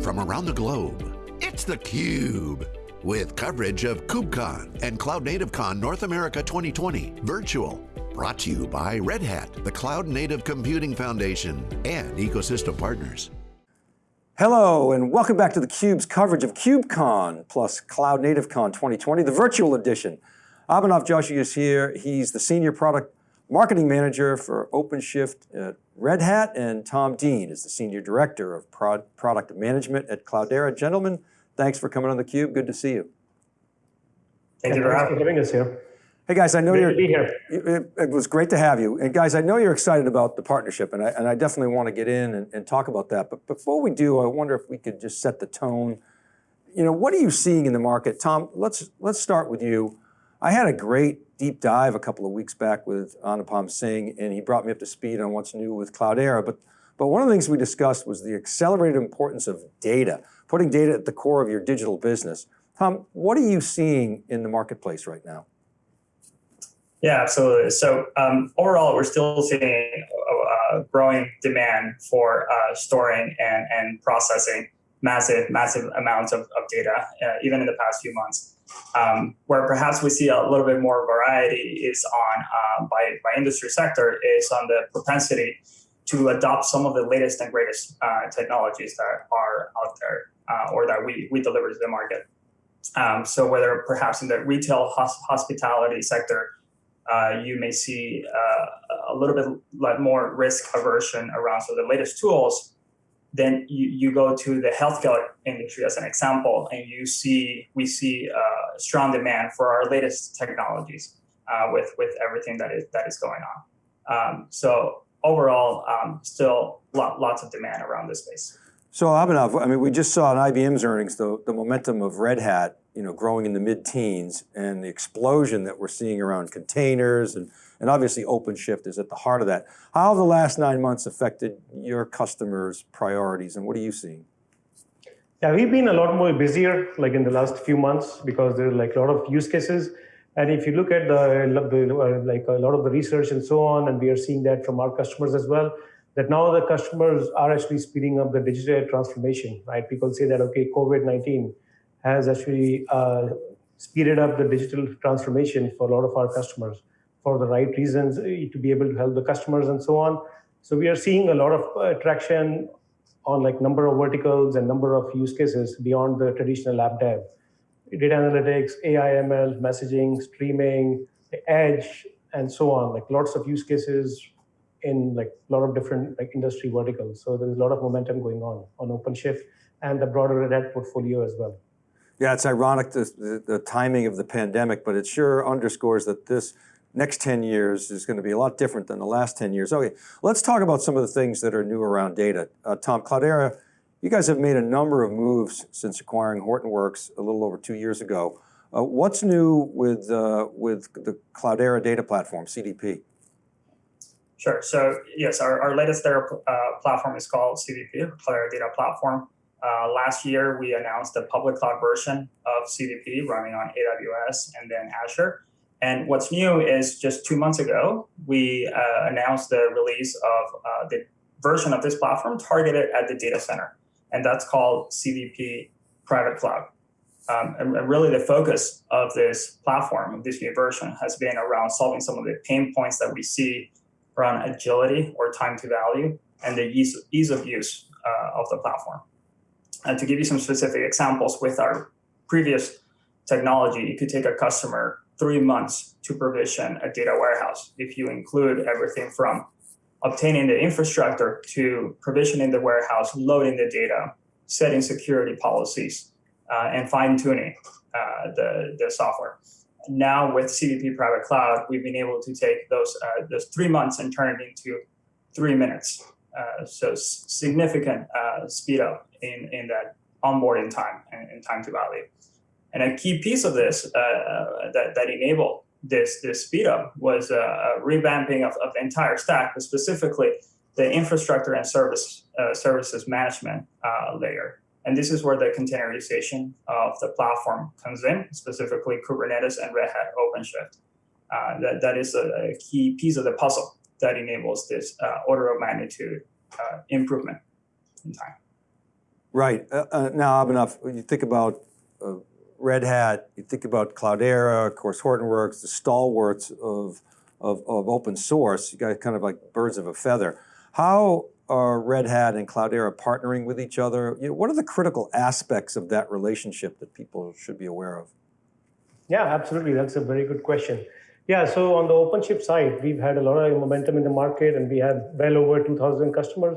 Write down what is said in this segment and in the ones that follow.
from around the globe. It's theCUBE, with coverage of KubeCon and Cloud Native Con North America 2020 virtual. Brought to you by Red Hat, the Cloud Native Computing Foundation, and ecosystem partners. Hello, and welcome back to theCUBE's coverage of KubeCon plus Cloud Native Con 2020, the virtual edition. Abhinav Joshi is here. He's the Senior Product Marketing Manager for OpenShift at Red Hat, and Tom Dean is the Senior Director of Prod Product Management at Cloudera. Gentlemen, thanks for coming on theCUBE, good to see you. Thank you for having us here. Hey guys, I know great you're- to be here. It, it, was great to have you. And guys, I know you're excited about the partnership and I, and I definitely want to get in and, and talk about that. But before we do, I wonder if we could just set the tone. You know, what are you seeing in the market? Tom, let's, let's start with you. I had a great deep dive a couple of weeks back with Anupam Singh, and he brought me up to speed on what's new with Cloudera. But, but one of the things we discussed was the accelerated importance of data, putting data at the core of your digital business. Tom, what are you seeing in the marketplace right now? Yeah, absolutely. So um, overall, we're still seeing uh, growing demand for uh, storing and, and processing massive, massive amounts of, of data, uh, even in the past few months. Um, where perhaps we see a little bit more variety is on uh, by, by industry sector is on the propensity to adopt some of the latest and greatest uh, technologies that are out there uh, or that we, we deliver to the market. Um, so whether perhaps in the retail hospitality sector, uh, you may see uh, a little bit more risk aversion around so the latest tools then you, you go to the healthcare industry as an example, and you see we see uh, strong demand for our latest technologies uh, with with everything that is that is going on. Um, so overall, um, still lot, lots of demand around this space. So Abhinav, I mean, we just saw in IBM's earnings the, the momentum of Red Hat, you know, growing in the mid-teens, and the explosion that we're seeing around containers and and obviously OpenShift is at the heart of that. How the last nine months affected your customers' priorities and what are you seeing? Yeah, we've been a lot more busier like in the last few months because there's like a lot of use cases. And if you look at the, like a lot of the research and so on, and we are seeing that from our customers as well, that now the customers are actually speeding up the digital transformation, right? People say that, okay, COVID-19 has actually uh, speeded up the digital transformation for a lot of our customers for the right reasons eh, to be able to help the customers and so on. So we are seeing a lot of uh, traction on like number of verticals and number of use cases beyond the traditional app dev. Data analytics, AI, ML, messaging, streaming, edge, and so on, like lots of use cases in like a lot of different like industry verticals. So there's a lot of momentum going on on OpenShift and the broader Red Hat portfolio as well. Yeah, it's ironic the, the, the timing of the pandemic, but it sure underscores that this next 10 years is going to be a lot different than the last 10 years. Okay, let's talk about some of the things that are new around data. Uh, Tom, Cloudera, you guys have made a number of moves since acquiring Hortonworks a little over two years ago. Uh, what's new with, uh, with the Cloudera data platform, CDP? Sure, so yes, our, our latest data uh, platform is called CDP, Cloudera Data Platform. Uh, last year, we announced the public cloud version of CDP running on AWS and then Azure. And what's new is just two months ago, we uh, announced the release of uh, the version of this platform targeted at the data center. And that's called CDP Private Cloud. Um, and, and, really the focus of this platform, of this new version, has been around solving some of the pain points that we see around agility or time to value and the ease, ease of use uh, of the platform. And to give you some specific examples with our previous technology, it could take a customer three months to provision a data warehouse if you include everything from obtaining the infrastructure to provisioning the warehouse, loading the data, setting security policies, uh, and fine-tuning uh, the, the software. Now with CDP Private Cloud, we've been able to take those, uh, those three months and turn it into three minutes. Uh, so significant uh, speed up in, in that onboarding time and, and time to value. And a key piece of this uh, that, that enabled this, this speed up was a, a revamping of, of, the entire stack, but specifically the infrastructure and service uh, services management uh, layer. And this is where the containerization of the platform comes in, specifically Kubernetes and Red Hat OpenShift. Uh, that, that is a, a, key piece of the puzzle that enables this uh, order of magnitude improvement in time. Right. Uh, uh, now, Abhinav, when you think about uh, Red Hat, you think about Cloudera, of course, Hortonworks, the stalwarts of, of, of open source, you guys kind of like birds of a feather. How are Red Hat and Cloudera partnering with each other? You know, what are the critical aspects of that relationship that people should be aware of? Yeah, absolutely. That's a very good question. Yeah, so on the OpenShift side, we've had a lot of momentum in the market and we have well over 2,000 customers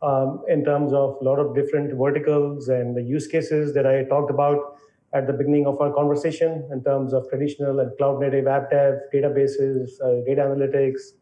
um, in terms of a lot of different verticals and the use cases that I talked about at the beginning of our conversation in terms of traditional and cloud native app dev, databases, uh, data analytics,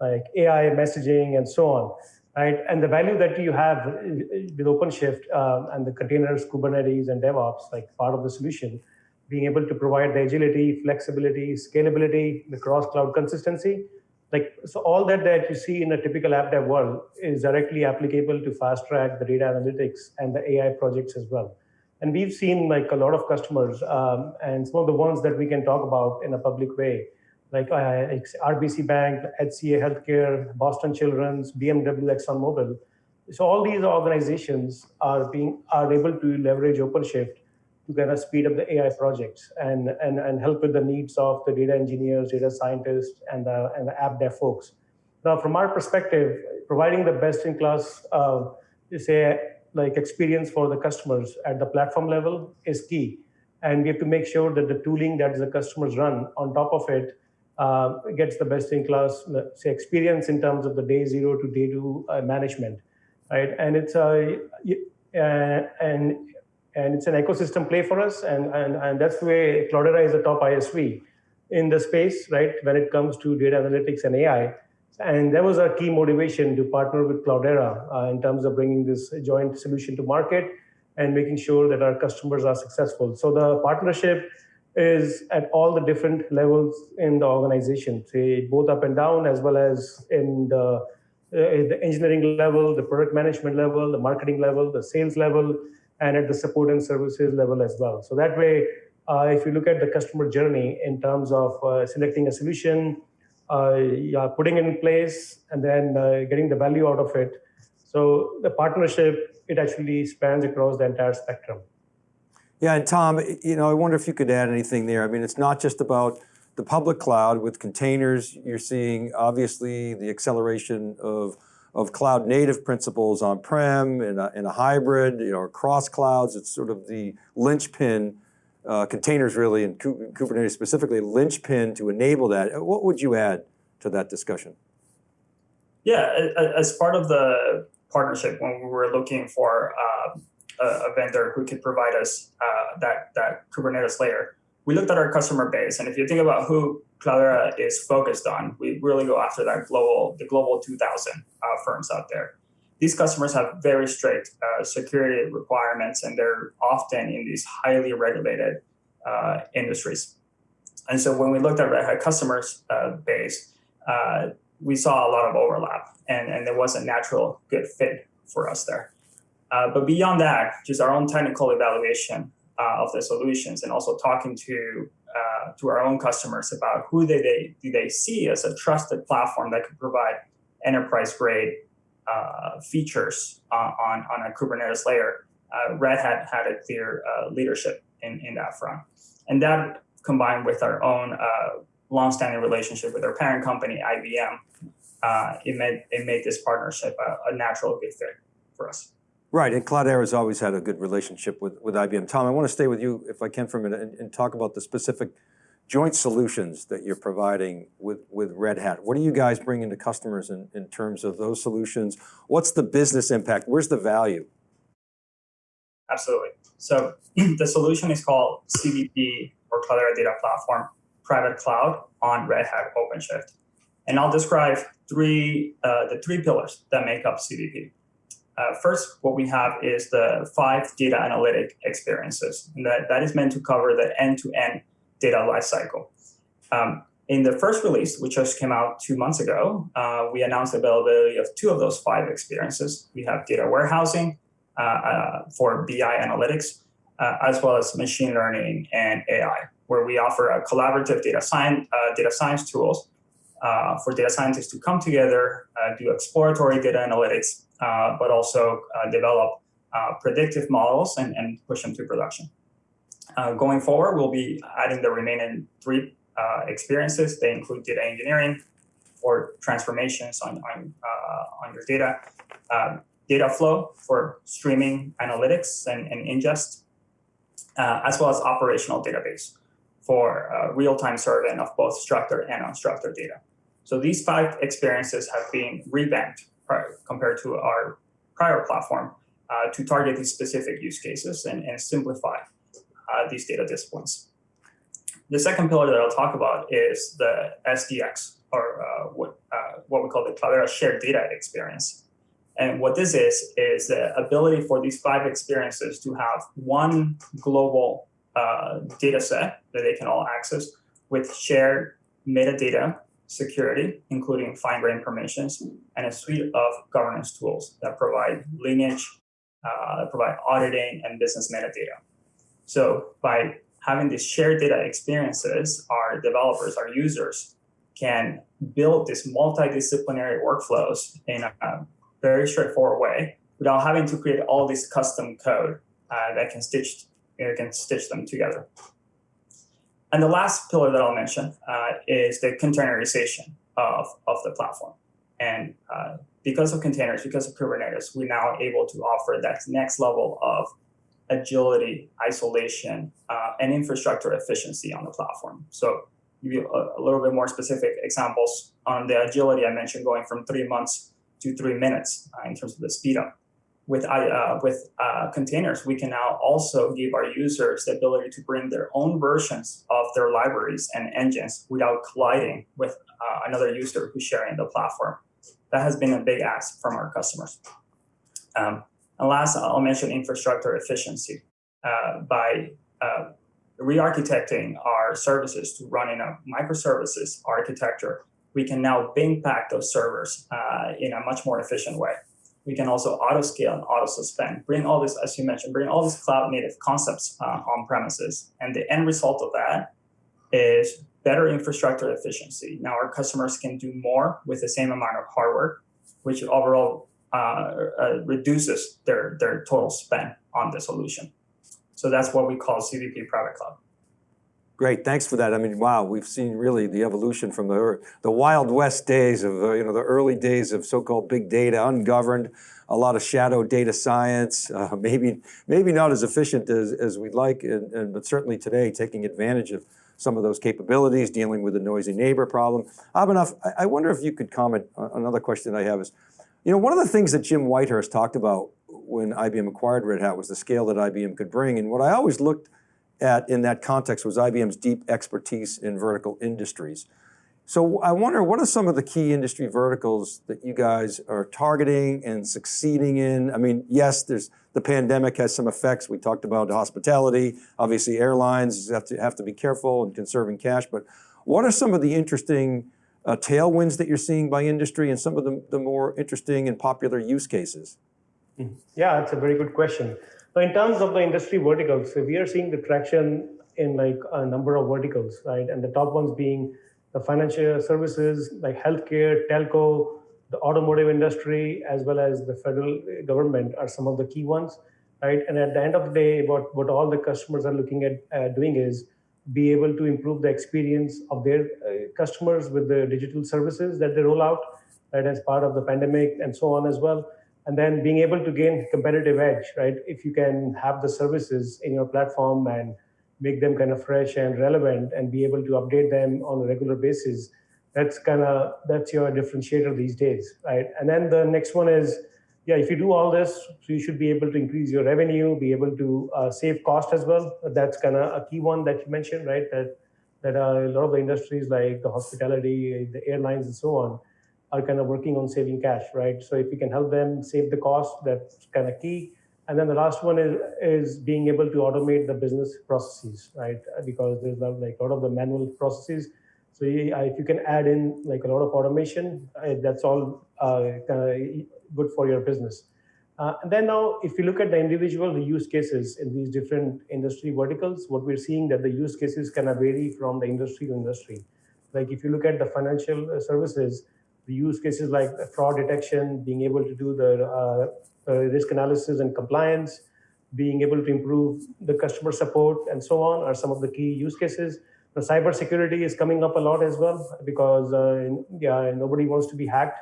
like AI messaging and so on. Right? And the value that you have with OpenShift um, and the containers, Kubernetes, and DevOps, like part of the solution, being able to provide the agility, flexibility, scalability, the cross-cloud consistency, like so all that that you see in a typical app dev world is directly applicable to fast track the data analytics and the ai projects as well. And we've seen like a lot of customers um, and some of the ones that we can talk about in a public way like uh, rbc bank hca healthcare boston children's bmw exxonmobil so all these organizations are being are able to leverage openshift to kind of speed up the AI projects and, and, and help with the needs of the data engineers, data scientists, and the, and the app dev folks. Now, from our perspective, providing the best-in-class, uh, say, like experience for the customers at the platform level is key. And we have to make sure that the tooling that the customers run on top of it uh, gets the best-in-class, say, experience in terms of the day zero to day two uh, management, right? And it's a uh, and and it's an ecosystem play for us. And, and, and that's the way Cloudera is a top ISV in the space, right, when it comes to data analytics and AI. And that was our key motivation to partner with Cloudera uh, in terms of bringing this joint solution to market and making sure that our customers are successful. So the partnership is at all the different levels in the organization, say both up and down, as well as in the, uh, the engineering level, the product management level, the marketing level, the sales level, and at the support and services level as well. So that way, uh, if you look at the customer journey in terms of uh, selecting a solution, uh, yeah, putting it in place, and then uh, getting the value out of it. So the partnership, it actually spans across the entire spectrum. Yeah, and Tom, you know, I wonder if you could add anything there. I mean, it's not just about the public cloud with containers. You're seeing obviously the acceleration of of cloud native principles on-prem in in a hybrid, you know, across clouds. It's sort of the linchpin, uh, containers really, and Kubernetes specifically, linchpin to enable that. What would you add to that discussion? Yeah, as part of the partnership, when we were looking for uh, a vendor who could provide us uh, that, that Kubernetes layer, we looked at our customer base. And if you think about who Cloudera is focused on, we really go after that global, the global 2000 uh, firms out there. These customers have very strict uh, security requirements, and they're often in these highly regulated uh, industries. And so when we looked at Red Hat customers uh, base, uh, we saw a lot of overlap, and, and there was a natural good fit for us there. Uh, but beyond that, just our own technical evaluation of the solutions and also talking to uh, to our own customers about who they, they do they see as a trusted platform that could provide enterprise grade uh, features on, on a Kubernetes layer. Uh, Red Hat had a clear uh, leadership in, in that front. And that combined with our own uh, long-standing relationship with our parent company, IBM, it, made, it made this partnership a, a natural good fit for us. Right, and Cloudera has always had a good relationship with, with IBM. Tom, I want to stay with you, if I can for a minute, and, and, talk about the specific joint solutions that you're providing with, with Red Hat. What are you guys bringing to customers in, in terms of those solutions? What's the business impact? Where's the value? Absolutely. So the solution is called CDP, or Cloudera Data Platform, Private Cloud on Red Hat OpenShift. And I'll describe three, uh, the three pillars that make up CDP. Uh, first, what we have is the five data analytic experiences. And that, that is meant to cover the end-to-end data lifecycle. Um, in the first release, which just came out two months ago, uh, we announced the availability of two of those five experiences. We have data warehousing uh, uh for BI analytics, uh, as well as machine learning and AI, where we offer a collaborative data science, uh, data science tools for data scientists to come together, do exploratory data analytics, but also uh, develop uh, predictive models and, and push them to production. Uh, going forward, we'll be adding the remaining three uh, experiences. They include data engineering or transformations on, on, uh, on your data, um, data flow for streaming analytics and, and ingest, uh, as well as operational database for uh, real-time surveying of both structured and unstructured data. So these five experiences have been revamped compared to our prior platform uh, to target these specific use cases and, and simplify uh, these data disciplines. The second pillar that I'll talk about is the SDX, or uh, what, uh, what we call the Cloudera Shared Data Experience. And what this is, is the ability for these five experiences to have one global uh, data set that they can all access with shared metadata security, including fine-grained permissions, and a suite of governance tools that provide lineage, uh, provide auditing, and business metadata. So by having these shared data experiences, our developers, our users, can build these multidisciplinary workflows in a very straightforward way without having to create all this custom code uh, that can stitch, you know, can stitch them together. And the last pillar that I'll mention uh, is the containerization of, of the platform. And uh, because of containers, because of Kubernetes, we're now able to offer that next level of agility, isolation, uh, and infrastructure efficiency on the platform. So give you a, a, little bit more specific examples on the agility I mentioned going from three months to three minutes uh, in terms of the speed up. With, uh, with uh, containers, we can now also give our users the ability to bring their own versions of their libraries and engines without colliding with uh, another user who's sharing the platform. That has been a big ask from our customers. Um, and last, I'll mention infrastructure efficiency. Uh, by uh, re-architecting our services to run in a microservices architecture, we can now bin pack those servers uh, in a much more efficient way. We can also auto scale and auto suspend, bring all this, as you mentioned, bring all these cloud native concepts uh, on premises. And the end result of that is better infrastructure efficiency. Now our customers can do more with the same amount of hardware, which overall uh, uh, reduces their, their total spend on the solution. So that's what we call CDP Private Cloud. Great, thanks for that. I mean, wow, we've seen really the evolution from the, the Wild West days of, uh, you know, the early days of so-called big data, ungoverned, a lot of shadow data science, uh, maybe maybe not as efficient as, as we'd like, and, and, but certainly today taking advantage of some of those capabilities, dealing with the noisy neighbor problem. Abhinav, I, I wonder if you could comment, another question I have is, you know, one of the things that Jim Whitehurst talked about when IBM acquired Red Hat was the scale that IBM could bring. And what I always looked at in that context was IBM's deep expertise in vertical industries. So I wonder, what are some of the key industry verticals that you guys are targeting and succeeding in? I mean, yes, there's the pandemic has some effects. We talked about hospitality, obviously airlines have to, have to be careful and conserving cash, but what are some of the interesting uh, tailwinds that you're seeing by industry and some of the, the more interesting and popular use cases? Hmm. Yeah, that's a very good question. So in terms of the industry verticals, so we are seeing the traction in like a number of verticals, right? And the top ones being the financial services, like healthcare, telco, the automotive industry, as well as the federal government are some of the key ones, right? And at the end of the day, what, what all the customers are looking at uh, doing is be able to improve the experience of their uh, customers with the digital services that they roll out right as part of the pandemic and so on as well and then being able to gain competitive edge right if you can have the services in your platform and make them kind of fresh and relevant and be able to update them on a regular basis that's kind of that's your differentiator these days right and then the next one is yeah, if you do all this, so you should be able to increase your revenue, be able to uh, save cost as well. That's kind of a key one that you mentioned, right? That that uh, a lot of the industries like the hospitality, the airlines, and so on, are kind of working on saving cash, right? So if you can help them save the cost, that's kind of key. And then the last one is is being able to automate the business processes, right? Because there's like a lot of the manual processes. So if you can add in like a lot of automation, uh, that's all uh, good for your business. Uh, and then now, if you look at the individual use cases in these different industry verticals, what we're seeing that the use cases kind of vary from the industry to industry. Like if you look at the financial uh, services, the use cases like fraud detection, being able to do the uh, uh, risk analysis and compliance, being able to improve the customer support and so on are some of the key use cases. The cybersecurity is coming up a lot as well because uh, yeah, nobody wants to be hacked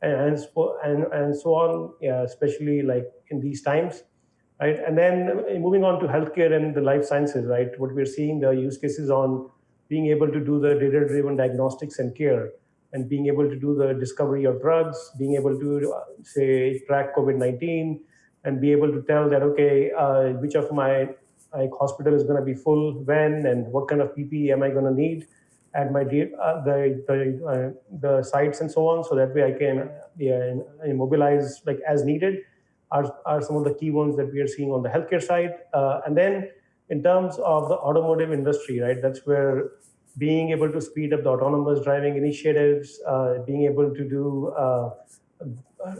and, and, and so on, yeah, especially like in these times. Right? And then moving on to healthcare and the life sciences, right? What we're seeing the use cases on being able to do the data-driven diagnostics and care and being able to do the discovery of drugs, being able to uh, say track COVID-19 and be able to tell that, okay, uh, which of my like hospital is going to be full when and what kind of PPE am I going to need at my uh, the the uh, the sites and so on, so that way I can yeah, mobilize like as needed. Are are some of the key ones that we are seeing on the healthcare side, uh, and then in terms of the automotive industry, right? That's where being able to speed up the autonomous driving initiatives, uh, being able to do uh,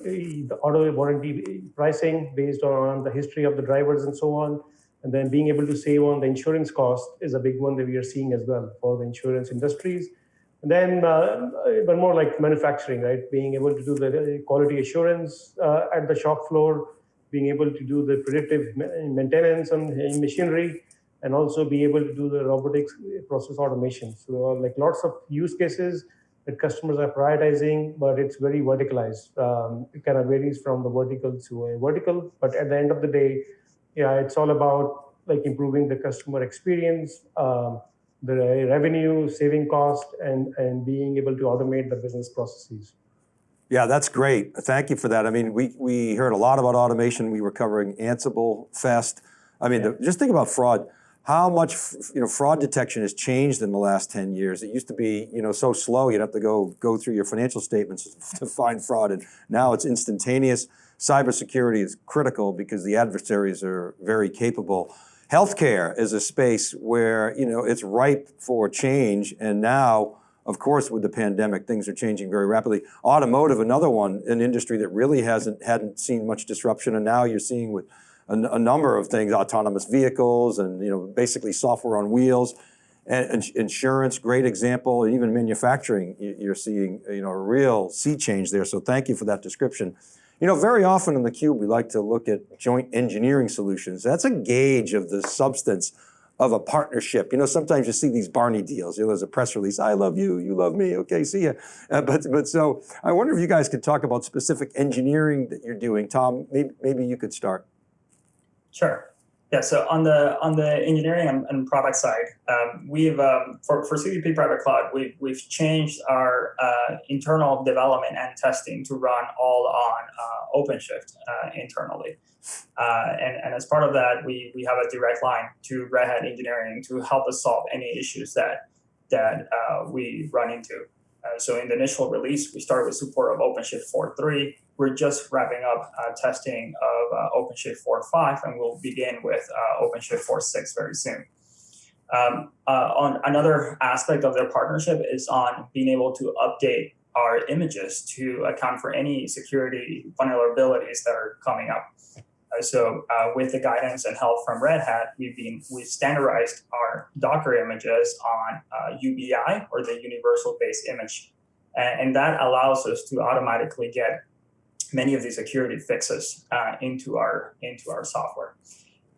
the auto warranty pricing based on the history of the drivers and so on, and then being able to save on the insurance cost is a big one that we are seeing as well for the insurance industries. And then, uh, but more like manufacturing, right? Being able to do the quality assurance uh, at the shop floor, being able to do the predictive maintenance on machinery, and also be able to do the robotics process automation. So uh, like lots of use cases that customers are prioritizing, but it's very verticalized. Um, it kind of varies from the vertical to a vertical, but at the end of the day, yeah, it's all about like improving the customer experience, um, the revenue, saving cost, and, and being able to automate the business processes. Yeah, that's great. Thank you for that. I mean, we, we heard a lot about automation. We were covering Ansible Fest. I mean, yeah. the, just think about fraud. How much you know, fraud detection has changed in the last 10 years. It used to be you know, so slow, you'd have to go, go through your financial statements to find fraud, and now it's instantaneous cybersecurity is critical because the adversaries are very capable. Healthcare is a space where you know it's ripe for change, and now, of course, with the pandemic, things are changing very rapidly. Automotive, another one, an industry that really hasn't hadn't seen much disruption, and now you're seeing with a, a number of things, autonomous vehicles, and you know basically software on wheels. And insurance, great example, and even manufacturing, you're seeing you know, a real sea change there. So thank you for that description. You know, very often in theCUBE, we like to look at joint engineering solutions. That's a gauge of the substance of a partnership. You know, sometimes you see these Barney deals. You know, there's a press release, I love you, you love me, okay, see ya. Uh, but, but so, I wonder if you guys could talk about specific engineering that you're doing. Tom, maybe, maybe you could start. Sure. Yeah, so on the on the engineering and, and product side, um, we've um, for for CDP Private Cloud, we've we've changed our uh, internal development and testing to run all on uh, OpenShift uh, internally, uh, and and as part of that, we we have a direct line to Red Hat engineering to help us solve any issues that that uh, we run into. Uh, so in the initial release, we started with support of OpenShift 4.3. We're just wrapping up uh, testing of uh, OpenShift 4.5, and we'll begin with uh, OpenShift 4.6 very soon. Um, uh, on another aspect of their partnership is on being able to update our images to account for any security vulnerabilities that are coming up. Uh, so uh, with the guidance and help from Red Hat, we've been we've standardized our Docker images on uh, UBI or the Universal Base Image, and, and, that allows us to automatically get many of these security fixes uh, into our into our software.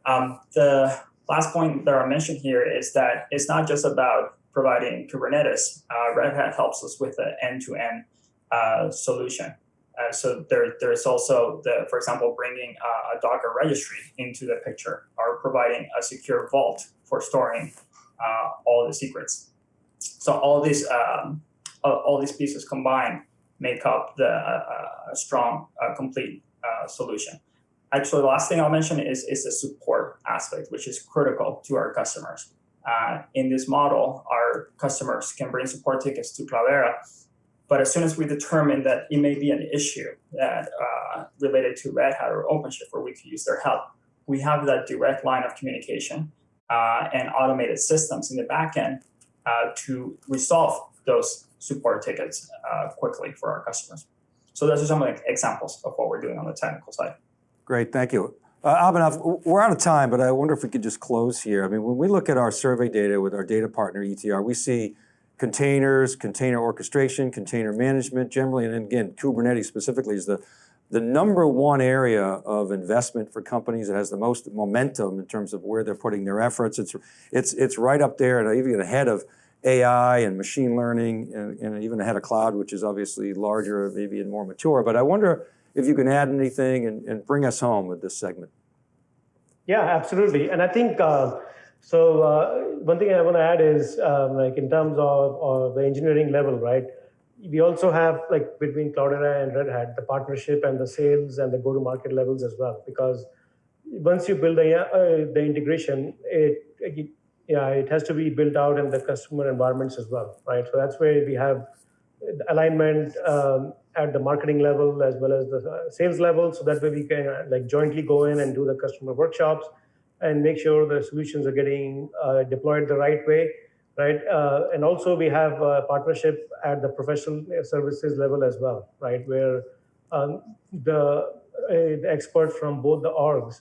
Um, the last point that I mentioned here is that it's not just about providing Kubernetes. Uh, Red Hat helps us with the end-to-end -end, uh, solution. Uh, so there, there's also the, for example, bringing a Docker registry into the picture or providing a secure vault for storing uh, all the secrets. So all these, um, all these pieces combined make up the uh, strong, uh, complete uh, solution. Actually, the last thing I'll mention is, is the support aspect, which is critical to our customers. in this model, our customers can bring support tickets to Cloudera but as soon as we determine that it may be an issue that uh, related to Red Hat or OpenShift where we could use their help, we have that direct line of communication uh, and automated systems in the backend uh, to resolve those support tickets uh, quickly for our customers. So those are some the examples of what we're doing on the technical side. Great, thank you. Uh, Abhinav, we're out of time, but I wonder if we could just close here. I mean, when we look at our survey data with our data partner ETR, we see containers, container orchestration, container management generally, and again, Kubernetes specifically is the, the number one area of investment for companies that has the most momentum in terms of where they're putting their efforts. It's, it's, it's right up there and even ahead of AI and machine learning and, and even ahead of cloud, which is obviously larger, maybe and more mature. But I wonder if you can add anything and, and bring us home with this segment. Yeah, absolutely. And I think uh, so. Uh, one thing I want to add is um, like in terms of, of the engineering level, right? We also have like between Cloudera and Red Hat the partnership and the sales and the go-to-market levels as well. Because once you build the uh, the integration, it, it yeah it has to be built out in the customer environments as well, right? So that's where we have alignment um, at the marketing level as well as the uh, sales level so that way we can uh, like jointly go in and do the customer workshops and make sure the solutions are getting uh, deployed the right way right uh, and also we have a partnership at the professional services level as well right where um, the, uh, the experts from both the orgs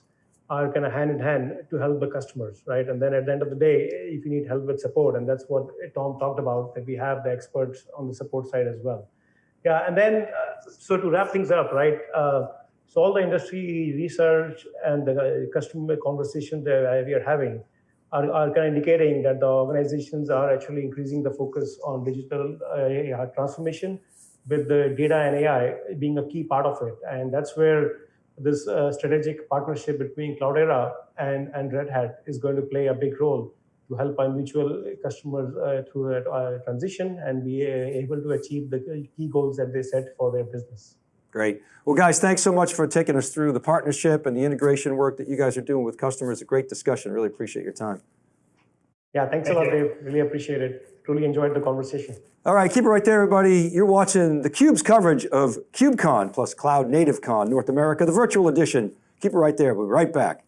are kind of hand in hand to help the customers, right? And then at the end of the day, if you need help with support, and that's what Tom talked about, that we have the experts on the support side as well. Yeah, and then uh, so to wrap things up, right? Uh, so all the industry research and the customer conversations that we are having are, are kind of indicating that the organizations are actually increasing the focus on digital uh, transformation, with the data and AI being a key part of it, and that's where this uh, strategic partnership between Cloudera and, and Red Hat is going to play a big role to help our mutual customers uh, through that uh, transition and be uh, able to achieve the key goals that they set for their business. Great. Well, guys, thanks so much for taking us through the partnership and the integration work that you guys are doing with customers. A great discussion. Really appreciate your time. Yeah, thanks Thank a lot, you. Dave. Really appreciate it. Truly enjoyed the conversation. All right, keep it right there, everybody. You're watching theCUBE's coverage of KubeCon plus Cloud Native Con North America, the virtual edition. Keep it right there. We'll be right back.